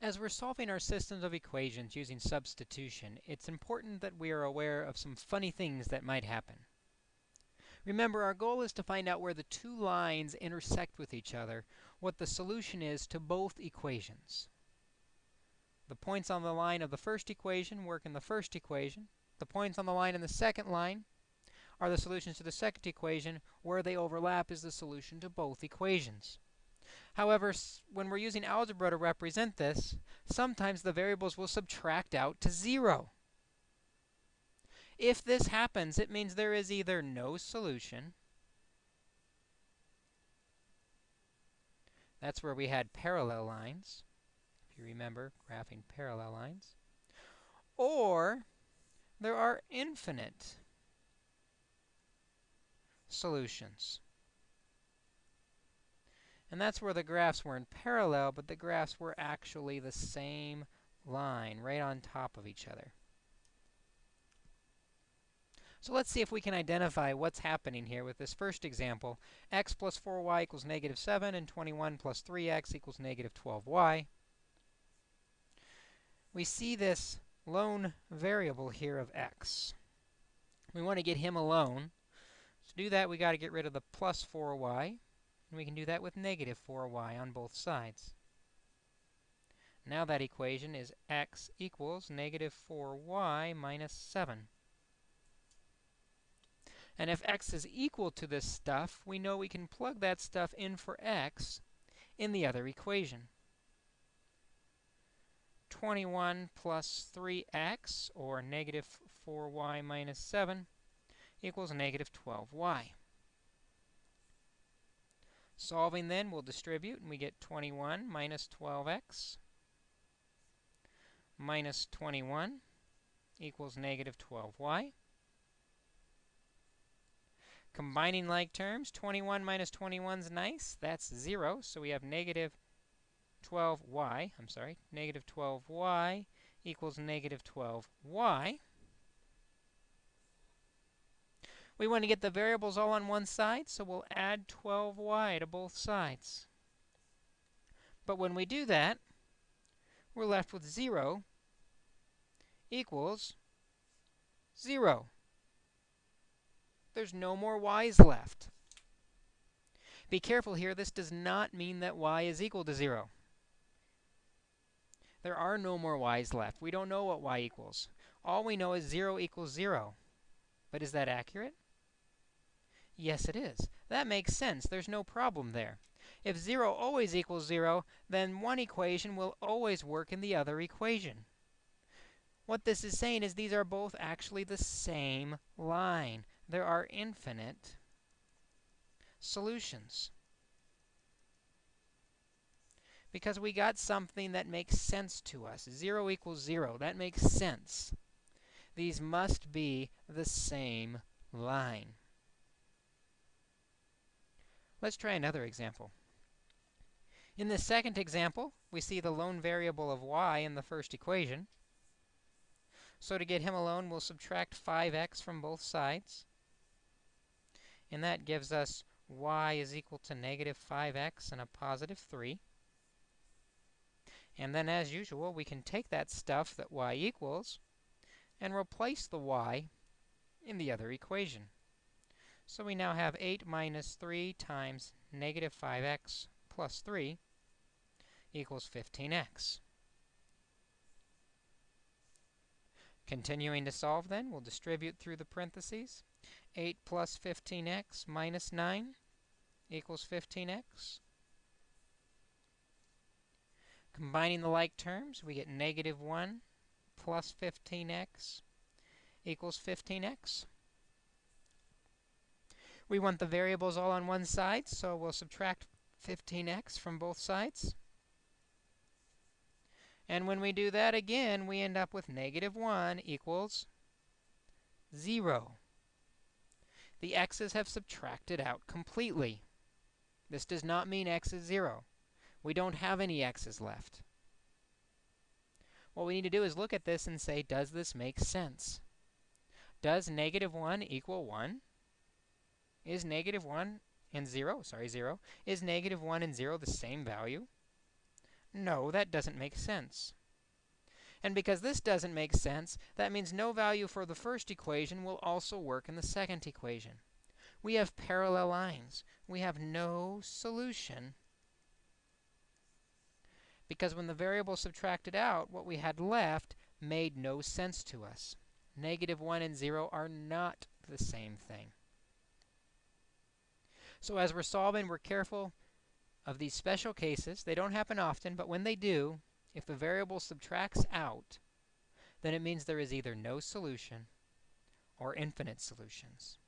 As we're solving our systems of equations using substitution, it's important that we are aware of some funny things that might happen. Remember, our goal is to find out where the two lines intersect with each other, what the solution is to both equations. The points on the line of the first equation work in the first equation. The points on the line in the second line are the solutions to the second equation. Where they overlap is the solution to both equations. However, when we're using algebra to represent this, sometimes the variables will subtract out to 0. If this happens, it means there is either no solution, that's where we had parallel lines, if you remember graphing parallel lines, or there are infinite solutions. And that's where the graphs were in parallel, but the graphs were actually the same line right on top of each other. So let's see if we can identify what's happening here with this first example. x plus 4y equals negative 7, and 21 plus 3x equals negative 12y. We see this lone variable here of x. We want to get him alone. To do that, we got to get rid of the plus 4y. And we can do that with negative 4y on both sides. Now that equation is x equals negative 4y minus 7. And if x is equal to this stuff, we know we can plug that stuff in for x in the other equation. 21 plus 3x, or negative 4y minus 7, equals negative 12y. Solving then, we'll distribute, and we get 21 minus 12x minus 21 equals negative 12y. Combining like terms, 21 minus 21 is nice. That's 0. So we have negative 12y, I'm sorry, negative 12y equals negative 12y. We want to get the variables all on one side, so we'll add 12y to both sides. But when we do that, we're left with 0 equals 0. There's no more y's left. Be careful here, this does not mean that y is equal to 0. There are no more y's left. We don't know what y equals. All we know is 0 equals 0. But is that accurate? Yes, it is. That makes sense. There's no problem there. If 0 always equals 0, then one equation will always work in the other equation. What this is saying is these are both actually the same line. There are infinite solutions. Because we got something that makes sense to us. 0 equals 0. That makes sense. These must be the same line. Let's try another example. In the second example, we see the lone variable of y in the first equation. So to get him alone, we'll subtract 5x from both sides. And that gives us y is equal to negative 5x and a positive 3. And then, as usual, we can take that stuff that y equals and replace the y in the other equation. So we now have 8 minus 3 times negative 5x plus 3 equals 15x. Continuing to solve then, we'll distribute through the parentheses. 8 plus 15x minus 9 equals 15x. Combining the like terms, we get negative 1 plus 15x equals 15x. We want the variables all on one side, so we'll subtract 15x from both sides. And when we do that again, we end up with negative 1 equals 0. The x's have subtracted out completely. This does not mean x is 0. We don't have any x's left. What we need to do is look at this and say, does this make sense? Does negative 1 equal 1? Is negative 1 and 0, sorry, 0, is negative 1 and 0 the same value? No, that doesn't make sense. And because this doesn't make sense, that means no value for the first equation will also work in the second equation. We have parallel lines. We have no solution because when the variable subtracted out, what we had left made no sense to us. Negative 1 and 0 are not the same thing. So as we're solving, we're careful of these special cases. They don't happen often, but when they do, if the variable subtracts out, then it means there is either no solution or infinite solutions.